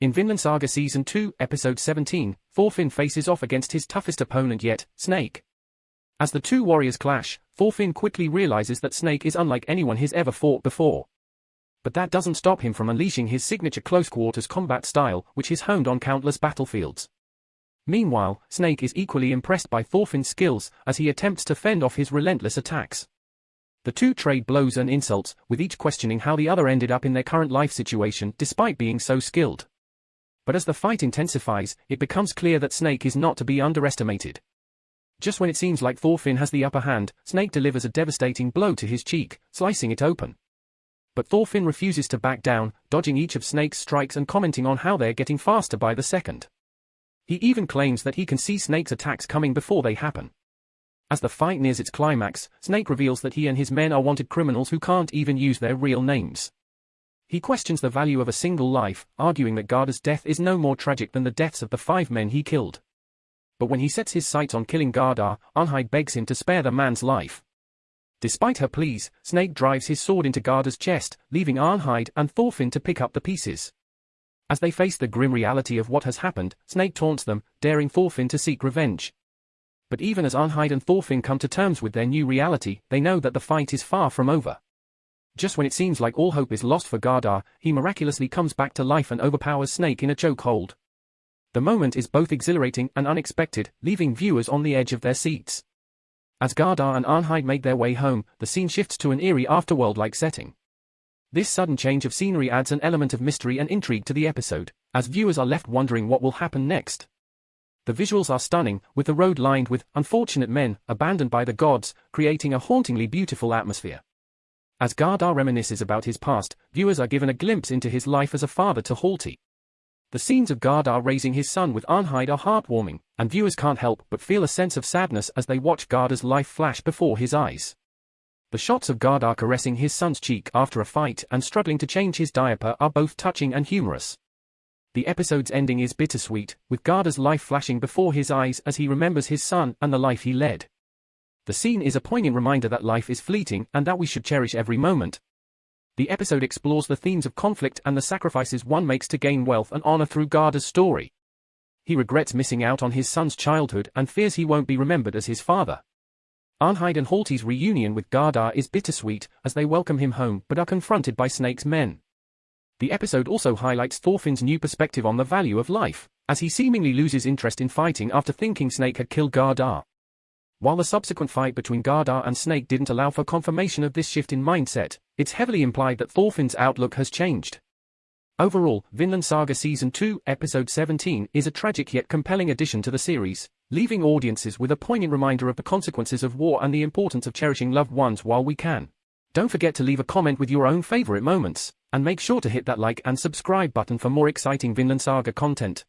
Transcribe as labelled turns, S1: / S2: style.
S1: In Vinland Saga Season 2, Episode 17, Thorfinn faces off against his toughest opponent yet, Snake. As the two warriors clash, Thorfinn quickly realizes that Snake is unlike anyone he's ever fought before. But that doesn't stop him from unleashing his signature close-quarters combat style, which he's honed on countless battlefields. Meanwhile, Snake is equally impressed by Thorfinn's skills as he attempts to fend off his relentless attacks. The two trade blows and insults, with each questioning how the other ended up in their current life situation despite being so skilled. But as the fight intensifies, it becomes clear that Snake is not to be underestimated. Just when it seems like Thorfinn has the upper hand, Snake delivers a devastating blow to his cheek, slicing it open. But Thorfinn refuses to back down, dodging each of Snake's strikes and commenting on how they're getting faster by the second. He even claims that he can see Snake's attacks coming before they happen. As the fight nears its climax, Snake reveals that he and his men are wanted criminals who can't even use their real names. He questions the value of a single life, arguing that Gardar's death is no more tragic than the deaths of the five men he killed. But when he sets his sights on killing Gardar, Arnheid begs him to spare the man's life. Despite her pleas, Snake drives his sword into Gardar's chest, leaving Arnheid and Thorfinn to pick up the pieces. As they face the grim reality of what has happened, Snake taunts them, daring Thorfinn to seek revenge. But even as Arnheid and Thorfinn come to terms with their new reality, they know that the fight is far from over. Just when it seems like all hope is lost for Gardar, he miraculously comes back to life and overpowers Snake in a chokehold. The moment is both exhilarating and unexpected, leaving viewers on the edge of their seats. As Gardar and Arnheid make their way home, the scene shifts to an eerie afterworld-like setting. This sudden change of scenery adds an element of mystery and intrigue to the episode, as viewers are left wondering what will happen next. The visuals are stunning, with the road lined with unfortunate men abandoned by the gods, creating a hauntingly beautiful atmosphere. As Gardar reminisces about his past, viewers are given a glimpse into his life as a father to Halti. The scenes of Gardar raising his son with Arnheid are heartwarming, and viewers can't help but feel a sense of sadness as they watch Gardar's life flash before his eyes. The shots of Gardar caressing his son's cheek after a fight and struggling to change his diaper are both touching and humorous. The episode's ending is bittersweet, with Gardar's life flashing before his eyes as he remembers his son and the life he led. The scene is a poignant reminder that life is fleeting and that we should cherish every moment. The episode explores the themes of conflict and the sacrifices one makes to gain wealth and honor through Gardar's story. He regrets missing out on his son's childhood and fears he won't be remembered as his father. Arnheid and Halti's reunion with Gardar is bittersweet as they welcome him home but are confronted by Snake's men. The episode also highlights Thorfinn's new perspective on the value of life, as he seemingly loses interest in fighting after thinking Snake had killed Gardar. While the subsequent fight between Gardar and Snake didn't allow for confirmation of this shift in mindset, it's heavily implied that Thorfinn's outlook has changed. Overall, Vinland Saga Season 2, Episode 17 is a tragic yet compelling addition to the series, leaving audiences with a poignant reminder of the consequences of war and the importance of cherishing loved ones while we can. Don't forget to leave a comment with your own favorite moments, and make sure to hit that like and subscribe button for more exciting Vinland Saga content.